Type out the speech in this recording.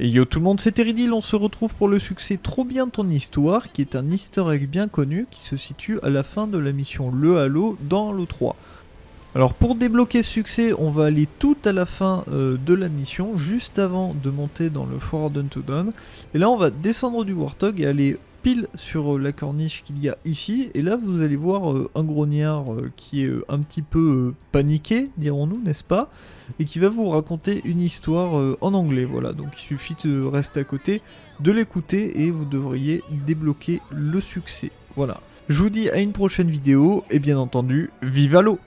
Et yo tout le monde, c'est Teridil, on se retrouve pour le succès Trop bien ton histoire, qui est un easter egg bien connu qui se situe à la fin de la mission Le Halo dans Halo 3. Alors pour débloquer ce succès, on va aller tout à la fin euh, de la mission, juste avant de monter dans le Forward to Dawn. Et là on va descendre du Warthog et aller pile sur euh, la corniche qu'il y a ici. Et là vous allez voir euh, un grognard qui est un petit peu paniqué, dirons-nous, n'est-ce pas Et qui va vous raconter une histoire en anglais, voilà. Donc il suffit de rester à côté, de l'écouter et vous devriez débloquer le succès. Voilà. Je vous dis à une prochaine vidéo et bien entendu, vive l'eau